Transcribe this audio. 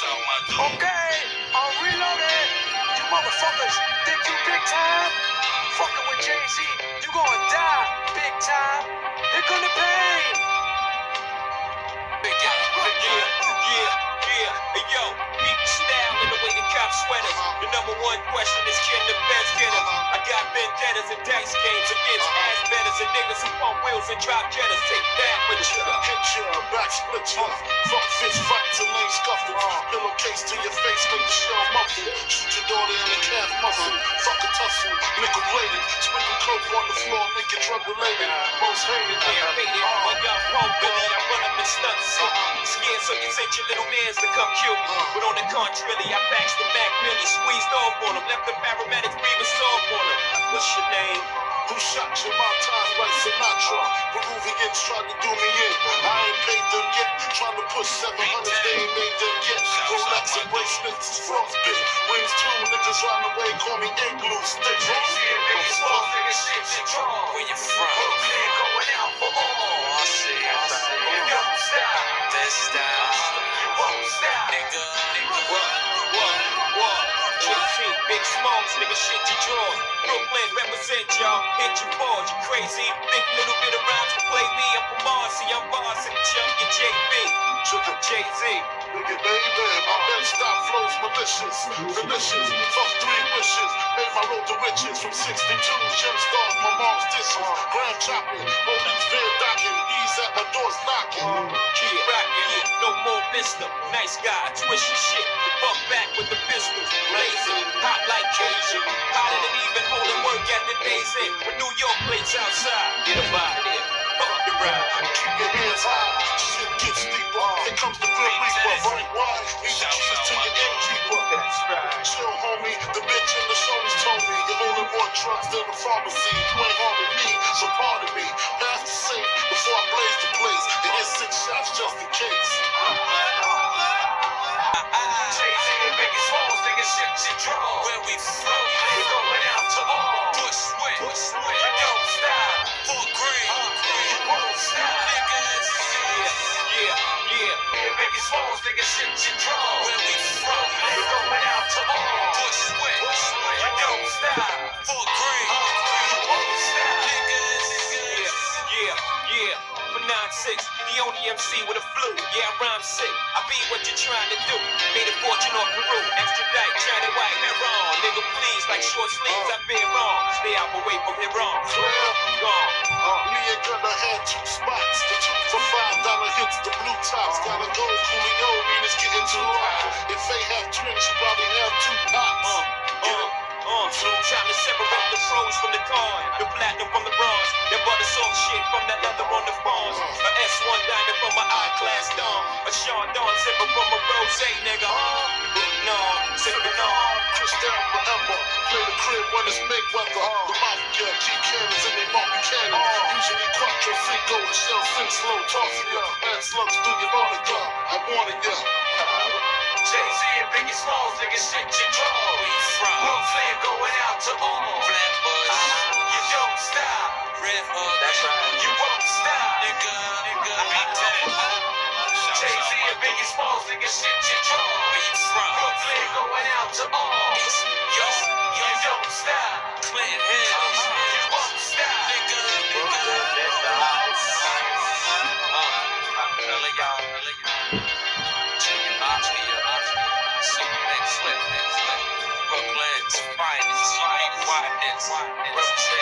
Okay, I'm reloaded. You motherfuckers think you big time? Fucking with Jay-Z, you gonna die big time. Here come the pain. Big yeah, yeah, yeah, yeah. Hey yo, beat the style and the way the cops sweat us. The number one question is can the best get us? I got vendettas and dice games against ass betters and niggas who pump wheels and drop Jettas. Take that with you. Hit ya, back split ya. Fuck fist fights and lane scuffles. Pillowcase to your face, make the shell muffle. Shoot your daughter in the calf muscle. Fuck a tussle, nickel bladed. Sprinkle coke on the floor, make it drug related. Most hated. Yeah, faded. My young punk Billy, I run up and stunt city. Scared so you sent your little mans to come kill me. Uh-huh. But on the contrary, I baxed the Mac Millie, squeezed off on him, left the paramedics breathing soft on him. What's your name? Who shot you? My time like Sinatra. Peruvians trying to do me in. I ain't paid them yet. Trying to push 700, they ain't made them yet. Rolex and bracelets is frostbit. Wings two, niggas run away, call me igloo stick. Where you from? Going out for all. Oh, I see, I see. You don't stop. This style. You won't stop. Nigga, nigga. What, what, what? JT, Big Smalls, nigga, shit you draw. Brooklyn, represent y'all. Hit your balls, you crazy. Think a little bit of rhymes to play me. I'm from Marcy, I'm boss and champion JB. Sugar Jay-Z. Nigga, baby, my Bed-Stuy flows malicious, delicious. Fuck three wishes, made my road to riches from 62. Gem stars, my mom's dishes, gram chopping, police veer docking, ease at my doors knocking. Keep yeah, no more mister. Nice guy, twist your shit. Buck back with the pistols. Blazing, hot like Cajun. Hotter than even holding work at the Days Inn. With New York plates outside. Get a of. Fuck the ride. More drugs than the pharmacy. You ain't harming me, so pardon me. Pass the safe before I blaze the place and hit six shots just in case. Jay-Z and Biggie Smalls, nigga, shit draw. Where we from? You going out to all. Bushwick. Bushwick. You don't stop. Fort Greene. You won't stop. Niggas. Yeah, yeah, yeah. And Biggie Smalls, nigga, shit draw. 9-6, the only MC with a flu. Yeah, I rhyme sick. I be what you're trying to do. Made a fortune off Peru. Extradite, China white, heroin. Nigga, please, like short sleeves, I've been wrong. Stay out away from heroin. Gone. Me and Gunna had two spots. The two for five dollar hits, the blue tops. Gotta go, Coolio, mean it's getting too hot. If they have twins, you probably have two pops. Uh, uh, uh. Time to separate the pros from the con. The platinum from the bronze. That bought the soft shit from that leather on the fawns. A S1 diamond from my I-class dome. A Dawn sipping from a rose, nigga. Huh? No, sipping on. Down forever. Play the crib when it's big Mayweather. The mafia, keep cannons in they bumpy cannon. Usually quattro cinco, the shell sink slow, tossing ya. Mad slugs through your monitor. I wanted ya. Jay-Z Biggie Smalls, nigga, shit you draw. Where you from? Brooklyn going out to all. Flatbush. You don't stop. Red Hook. That's right. You won't stop. Nigga, nigga. Beat that. Jay-Z and Biggie Smalls, nigga, shit you draw. Where you from? Brooklyn going out to all. Finest.